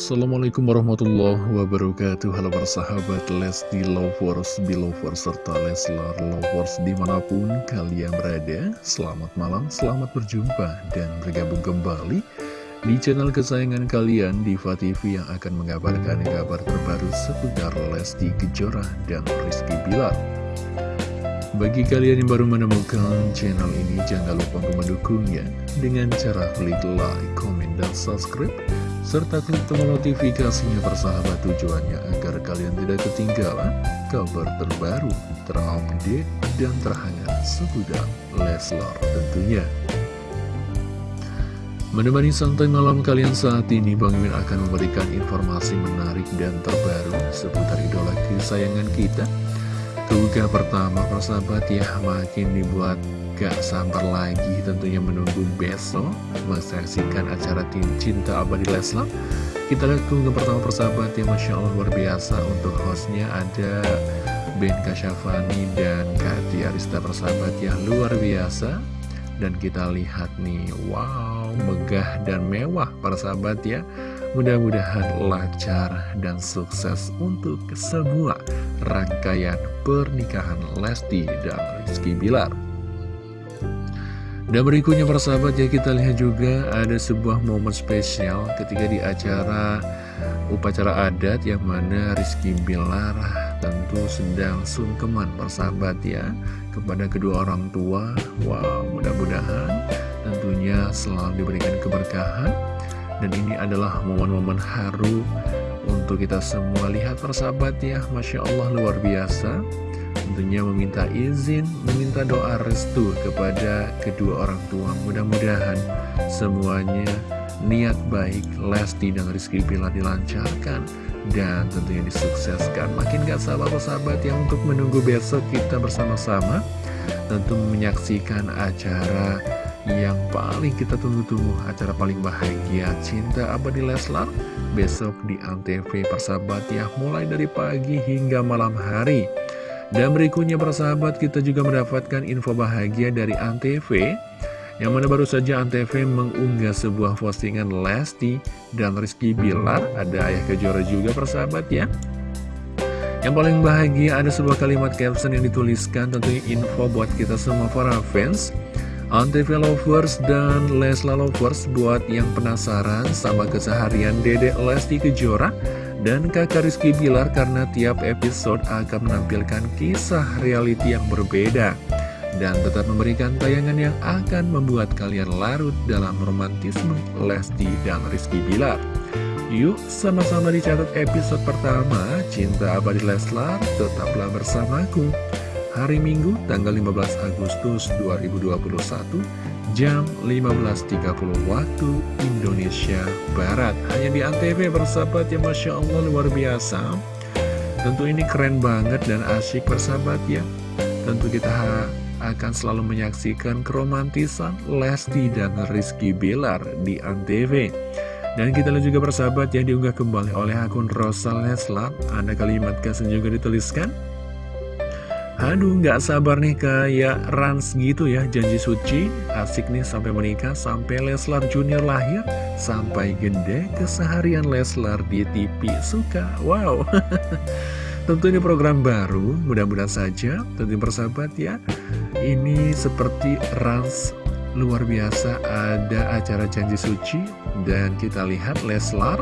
Assalamualaikum warahmatullahi wabarakatuh. Halo persahabat Lesti Lovers, Belovers, serta Leslar Lovers di mana pun kalian berada. Selamat malam, selamat berjumpa dan bergabung kembali di channel kesayangan kalian Diva TV yang akan mengabarkan kabar terbaru seputar Lesti Kejora dan Rizky Bilar bagi kalian yang baru menemukan channel ini, jangan lupa untuk mendukungnya dengan cara klik like, comment, dan subscribe serta klik tombol notifikasinya persahabat tujuannya agar kalian tidak ketinggalan kabar terbaru, terupdate, dan terhangat seputar Leslar tentunya. Menemani santai malam kalian saat ini, Bang Min akan memberikan informasi menarik dan terbaru seputar idola kesayangan kita. Tugas pertama persahabat ya, makin dibuat gak sabar lagi tentunya menunggu besok menyaksikan acara tim cinta abadi Leslar. Kita lihat tunggu pertama persahabat yang Masya Allah luar biasa untuk hostnya ada Ben Kasyafani dan Kati Arista persahabat yang luar biasa. Dan kita lihat nih wow megah dan mewah para sahabat ya mudah-mudahan lancar dan sukses untuk semua rangkaian pernikahan Lesti dan Rizky Bilar dan berikutnya persahabat ya kita lihat juga ada sebuah momen spesial ketika di acara upacara adat yang mana Rizky Bilar tentu sedang sungkeman persahabat ya kepada kedua orang tua. Wow mudah-mudahan tentunya selalu diberikan keberkahan dan ini adalah momen-momen haru untuk kita semua lihat persahabat ya Masya Allah luar biasa tentunya meminta izin, meminta doa restu kepada kedua orang tua. Mudah-mudahan semuanya niat baik Lesti dan Rizky Pilar dilancarkan dan tentunya disukseskan. Makin gak sabar sahabat yang untuk menunggu besok kita bersama-sama tentu menyaksikan acara yang paling kita tunggu-tunggu acara paling bahagia cinta abadi Leslar besok di Antv persahabat ya mulai dari pagi hingga malam hari. Dan berikutnya persahabat kita juga mendapatkan info bahagia dari Antv. Yang mana baru saja Antv mengunggah sebuah postingan Lesti dan Rizky Bilar. Ada ayah kejora juga persahabat ya. Yang paling bahagia ada sebuah kalimat caption yang dituliskan Tentunya info buat kita semua para fans Antv Lovers dan Lesla Lovers buat yang penasaran sama keseharian Dede Lesti Kejora dan kakak Rizky Bilar karena tiap episode akan menampilkan kisah reality yang berbeda dan tetap memberikan tayangan yang akan membuat kalian larut dalam romantisme Lesti dan Rizky Bilar. Yuk sama-sama dicatat episode pertama Cinta Abadi Leslar tetaplah bersamaku hari Minggu tanggal 15 Agustus 2021 jam 15.30 waktu Indonesia Barat. Hanya di Antv bersahabat ya Masya Allah luar biasa. Tentu ini keren banget dan asyik bersahabat ya. Tentu kita akan selalu menyaksikan keromantisan Lesti dan Rizky Bilar di Antv dan kita lihat juga bersahabat yang diunggah kembali oleh akun Rosal Leslar. Ada kalimat kasih juga dituliskan Aduh nggak sabar nih kayak Rans gitu ya janji suci. Asik nih sampai menikah sampai Leslar Junior lahir Sampai gede keseharian Leslar di TV suka Wow. Tentu ini program baru mudah-mudahan saja. Tentu persahabat ya Ini seperti Rans luar biasa ada acara janji suci Dan kita lihat Leslar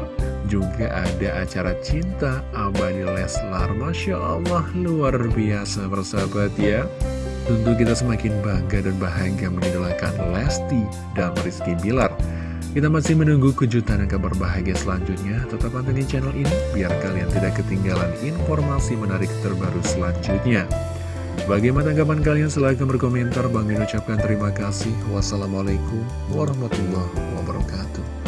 juga ada acara cinta abadi Leslar. Masya Allah luar biasa bersahabat ya. Tentu kita semakin bangga dan bahagia mengidolakan Lesti dan Rizky Bilar. Kita masih menunggu kejutan dan kabar bahagia selanjutnya. Tetap pantengin channel ini biar kalian tidak ketinggalan informasi menarik terbaru selanjutnya Bagaimana tanggapan kalian? Silahkan berkomentar Bang ucapkan terima kasih Wassalamualaikum warahmatullahi wabarakatuh